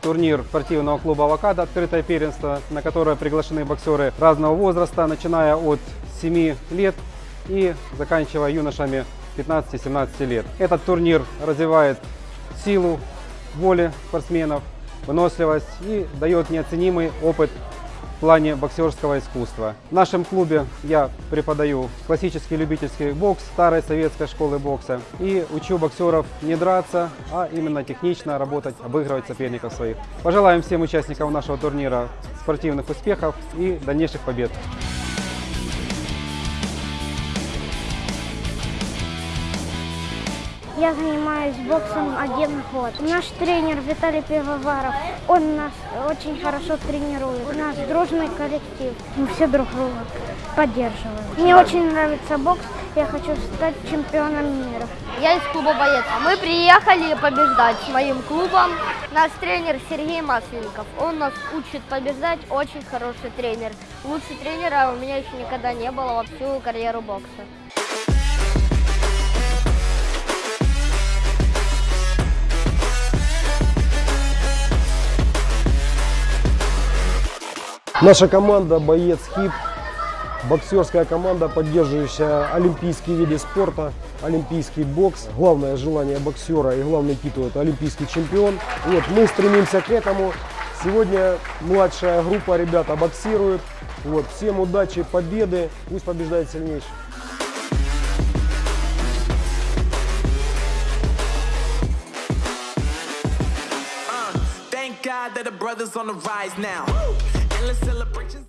турнир спортивного клуба «Авокадо», открытое первенство, на которое приглашены боксеры разного возраста, начиная от 7 лет и заканчивая юношами 15-17 лет. Этот турнир развивает силу воли спортсменов, выносливость и дает неоценимый опыт в плане боксерского искусства. В нашем клубе я преподаю классический любительский бокс старой советской школы бокса и учу боксеров не драться, а именно технично работать, обыгрывать соперников своих. Пожелаем всем участникам нашего турнира спортивных успехов и дальнейших побед. Я занимаюсь боксом один год. Наш тренер Виталий Пивоваров, он нас очень хорошо тренирует. У нас дружный коллектив, мы все друг друга поддерживаем. Мне очень нравится бокс, я хочу стать чемпионом мира. Я из клуба «Боец». Мы приехали побеждать с моим клубом. Наш тренер Сергей Масленников. Он нас учит побеждать, очень хороший тренер. Лучше тренера у меня еще никогда не было во всю карьеру бокса. Наша команда «Боец ХИП», боксерская команда, поддерживающая олимпийские виды спорта, олимпийский бокс. Главное желание боксера и главный титул – это олимпийский чемпион. Вот, мы стремимся к этому. Сегодня младшая группа ребята боксирует. Вот, всем удачи, победы, пусть побеждает сильнейший. God that the brothers on the rise now. Endless celebrations.